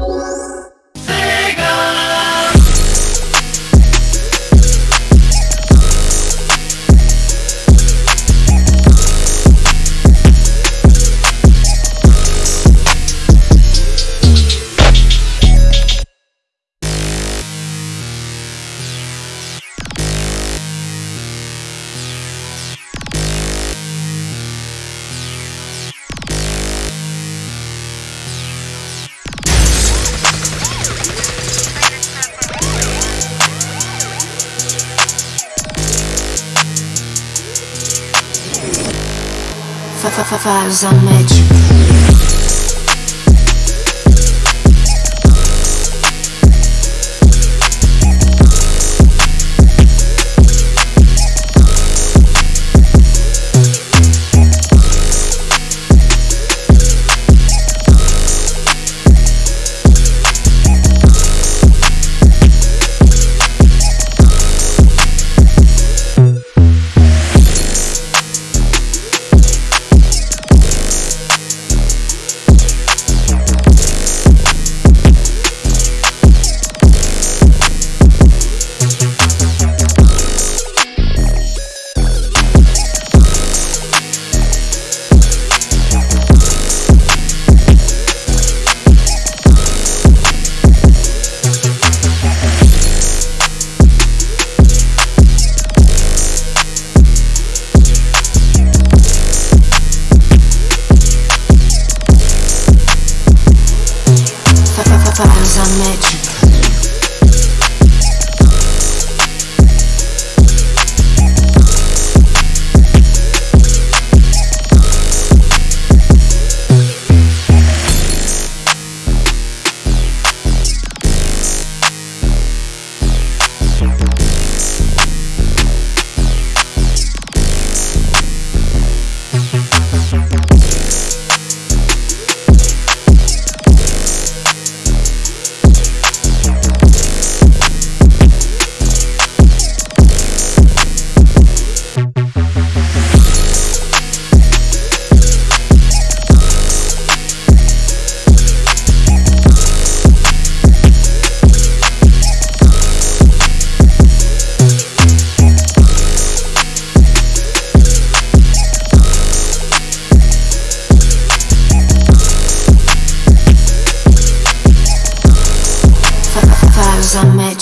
Oh. Match times I met you. cause I met